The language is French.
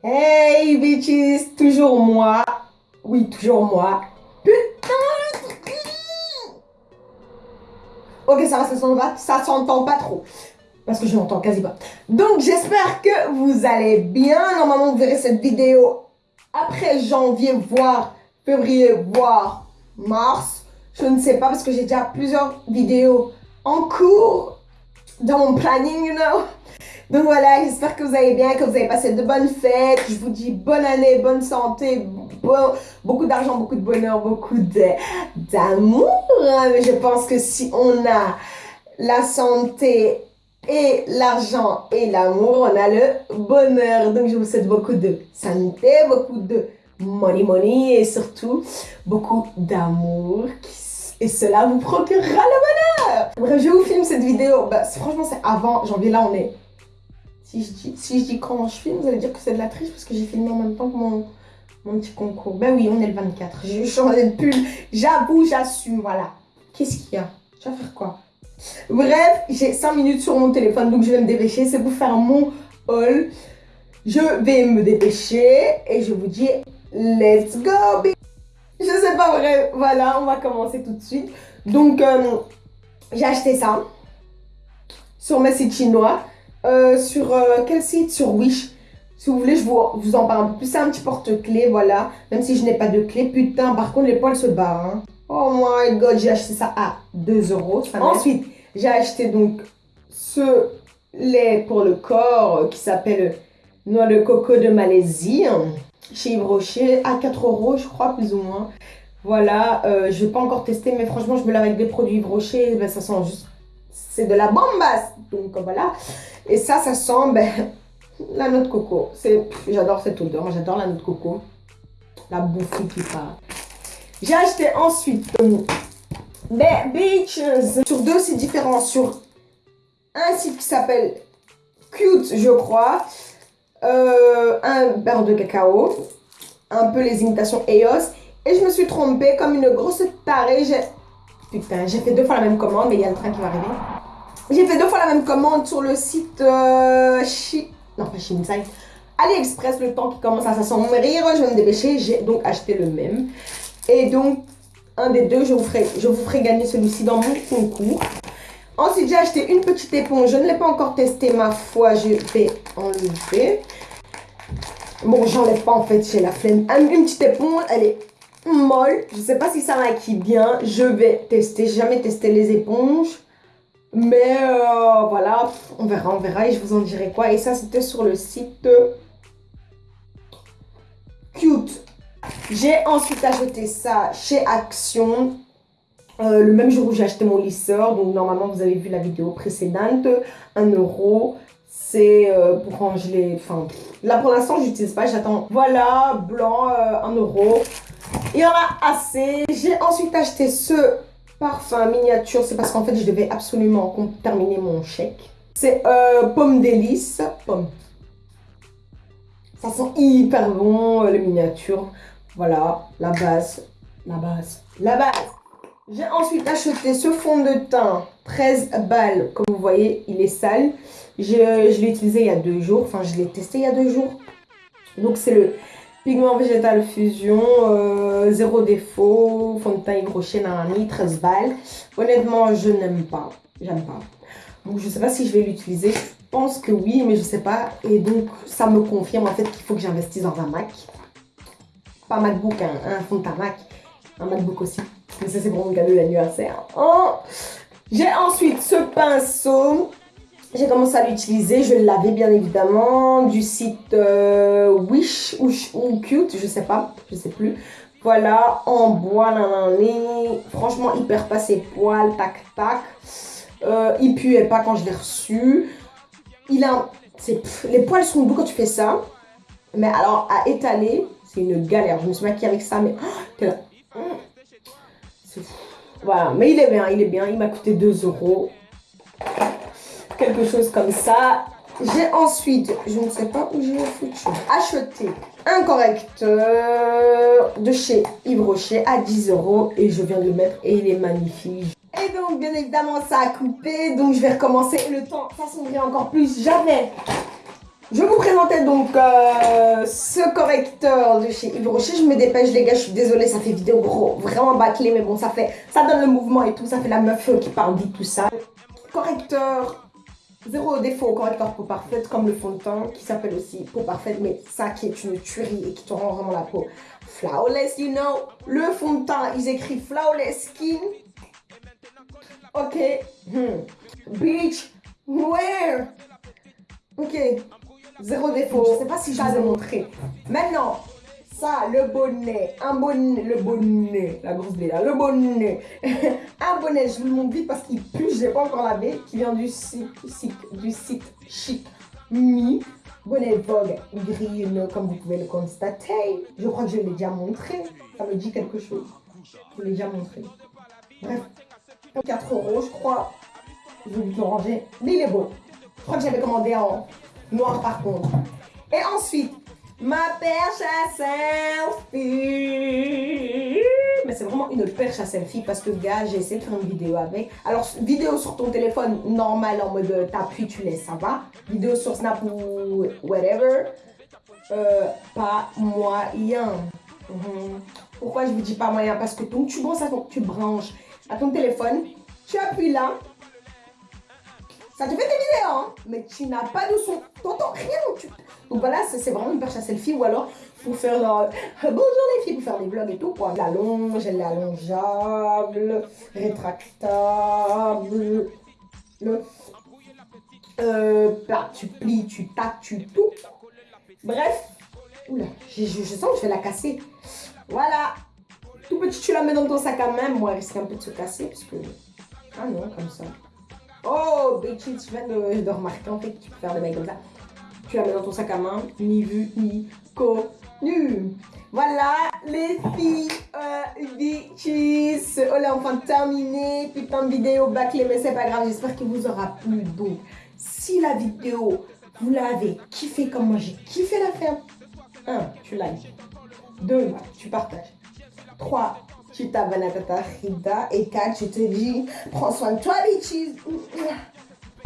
Hey bitches, toujours moi. Oui, toujours moi. Putain Ok, ça va, ça s'entend pas, ça s'entend pas trop. Parce que je n'entends quasi pas. Donc, j'espère que vous allez bien. Normalement, vous verrez cette vidéo après janvier, voire février, voire mars. Je ne sais pas parce que j'ai déjà plusieurs vidéos en cours dans mon planning, you know. Donc voilà, j'espère que vous allez bien, que vous avez passé de bonnes fêtes. Je vous dis bonne année, bonne santé, beaucoup d'argent, beaucoup de bonheur, beaucoup d'amour. Mais je pense que si on a la santé et l'argent et l'amour, on a le bonheur. Donc je vous souhaite beaucoup de santé, beaucoup de money money et surtout beaucoup d'amour et cela vous procurera le bonheur. Bref, je vous filme cette vidéo. Bah, franchement, c'est avant janvier. Là, on est si je, dis, si je dis quand je filme, vous allez dire que c'est de la triche parce que j'ai filmé en même temps que mon, mon petit concours. Ben oui, on est le 24. J'ai changé de pull. J'avoue, j'assume, voilà. Qu'est-ce qu'il y a? Je vais faire quoi? Bref, j'ai 5 minutes sur mon téléphone, donc je vais me dépêcher. C'est pour faire mon haul. Je vais me dépêcher et je vous dis let's go. Je sais pas vrai. Voilà, on va commencer tout de suite. Donc, euh, j'ai acheté ça sur mes sites chinois. Euh, sur euh, quel site? Sur Wish. Si vous voulez, je vous, vous en parle plus. C'est un petit porte-clés, voilà. Même si je n'ai pas de clé. Putain, par contre, les poils se barrent. Hein. Oh my god, j'ai acheté ça à 2 euros. Ensuite, j'ai acheté donc ce lait pour le corps euh, qui s'appelle Noix de coco de Malaisie. Chez Yves Rocher, à 4 euros, je crois, plus ou moins. Voilà, je je vais pas encore tester, mais franchement, je me lave avec des produits Yves Rocher. Ben, ça sent juste c'est de la bombasse. Donc voilà. Et ça, ça sent ben, la noix de coco. J'adore cette odeur. Moi, j'adore la noix de coco. La bouffée qui part. J'ai acheté ensuite des Beaches sur deux sites différents. Sur un site qui s'appelle Cute, je crois. Euh, un beurre de cacao. Un peu les imitations EOS. Et je me suis trompée comme une grosse tarée. Putain, j'ai fait deux fois la même commande, mais il y a le train qui va arriver. J'ai fait deux fois la même commande sur le site euh, Non, pas Shinsai. AliExpress, le temps qui commence à s'assombrir, je vais me dépêcher. J'ai donc acheté le même. Et donc, un des deux, je vous ferai, je vous ferai gagner celui-ci dans mon concours. Ensuite, j'ai acheté une petite éponge. Je ne l'ai pas encore testé, ma foi. Je vais enlever. Bon, j'enlève pas en fait, j'ai la flemme. Une petite éponge, elle est molle. Je sais pas si ça maquille bien. Je vais tester. Jamais testé les éponges. Mais euh, voilà, on verra, on verra et je vous en dirai quoi. Et ça, c'était sur le site Cute. J'ai ensuite acheté ça chez Action. Euh, le même jour où j'ai acheté mon lisseur. Donc normalement, vous avez vu la vidéo précédente. 1 euro. C'est euh, pour ranger les... Enfin, là pour l'instant, j'utilise pas. J'attends. Voilà, blanc, 1 euro. Il y en a assez. J'ai ensuite acheté ce parfum miniature. C'est parce qu'en fait, je devais absolument terminer mon chèque. C'est euh, pomme délice. Pomme. Ça sent hyper bon, euh, le miniature. Voilà, la base. La base. La base. J'ai ensuite acheté ce fond de teint 13 balles. Comme vous voyez, il est sale. Je, je l'ai utilisé il y a deux jours. Enfin, je l'ai testé il y a deux jours. Donc, c'est le Pigment végétal fusion, euh, zéro défaut, fond de teint Yves Nani, 13 balles. Honnêtement, je n'aime pas. J'aime pas. Donc, je ne sais pas si je vais l'utiliser. Je pense que oui, mais je ne sais pas. Et donc, ça me confirme en fait qu'il faut que j'investisse dans un Mac. Pas MacBook, un, fond Mac. Un MacBook aussi. Mais ça, c'est pour mon cadeau d'anniversaire. Oh J'ai ensuite ce pinceau j'ai commencé à l'utiliser, je l'avais bien évidemment du site euh, Wish ou, Cute, je sais pas, je sais plus. Voilà, en bois, franchement hyper passé poil, tac tac. Euh, il puait pas quand je l'ai reçu. Il a, les poils sont doux quand tu fais ça. Mais alors à étaler, c'est une galère. Je me suis maquillée avec ça, mais oh, là. Voilà, mais il est bien, il est bien. Il m'a coûté 2 euros quelque chose comme ça. J'ai ensuite, je ne sais pas où j'ai acheté un correcteur de chez Yves Rocher à 10 euros et je viens de le mettre et il est magnifique. Et donc, bien évidemment, ça a coupé, donc je vais recommencer. Le temps s'assombrit encore plus. J'avais... Je vous présentais donc euh, ce correcteur de chez Yves Rocher. Je me dépêche, les gars, je suis désolée, ça fait vidéo gros, vraiment bâclé, mais bon, ça fait, ça donne le mouvement et tout, ça fait la meuf qui parle vite, tout ça. Correcteur Zéro défaut, correcteur peau parfaite, comme le fond de teint, qui s'appelle aussi peau parfaite, mais ça qui est une tuerie et qui te rend vraiment la peau flawless, you know. Le fond de teint, ils écrivent flawless skin. Ok. Hmm. Wear. Ok. Zéro défaut. Je sais pas si je vous ai montré. Maintenant, ça, le bonnet, un bonnet, le bonnet, la grosse blé là, le bonnet, un bonnet, je vous le montre vite parce qu'il pue, je l'ai pas encore lavé, qui vient du site, du site Chic Mi, bonnet Vogue gris, comme vous pouvez le constater. Je crois que je l'ai déjà montré, ça me dit quelque chose. Je l'ai déjà montré. Bref, 4 euros, je crois. Je vais le ranger, mais il est beau. Je crois que j'avais commandé en noir par contre. Et ensuite, Ma perche à selfie. Mais c'est vraiment une perche à selfie parce que, gars, j'ai essayé de faire une vidéo avec. Alors, vidéo sur ton téléphone normal en mode euh, t'appuies, tu laisses, ça va. Vidéo sur Snap ou whatever. Euh, pas moyen. Mhm. Pourquoi je vous dis pas moyen? Parce que donc, tu branches, tu branches à ton téléphone, tu appuies là, ça te fait des vidéos, hein, mais tu n'as pas de son. T'entends rien. Donc voilà, c'est vraiment une perche à selfie ou alors pour faire la... Bonjour les filles, pour faire des vlogs et tout, quoi. La longe, elle est allongeable, rétractable. Le... Euh, bah, tu plies, tu tacs, tu tout. Bref. Oula, je, je, sens que je vais la casser. Voilà. Tout petit, tu la mets dans ton sac à main. Moi, elle risque un peu de se casser parce que... Ah non, comme ça. Oh, bitches, je viens de, remarquer en fait que tu peux faire des bails comme ça. Tu la mets dans ton sac à main, ni vu, ni connu. Voilà, les filles, euh, bitches. Oh là, enfin terminé. Putain de vidéo bâclée, mais c'est pas grave. J'espère qu'il vous aura plu. Donc, si la vidéo, vous l'avez kiffé comme moi, j'ai kiffé la faire. 1. Tu likes. 2. Tu partages. 3 tu t'abonnes à Tata Frida. Et 4, tu te dis, prends soin de toi, bitches.